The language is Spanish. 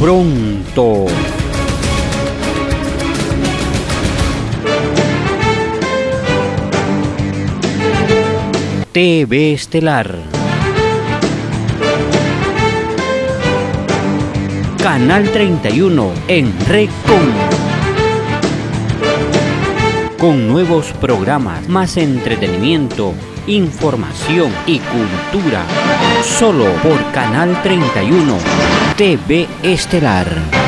pronto. TV Estelar. Canal 31 en Recon. Con nuevos programas, más entretenimiento, información y cultura. Solo por Canal 31 TV Estelar.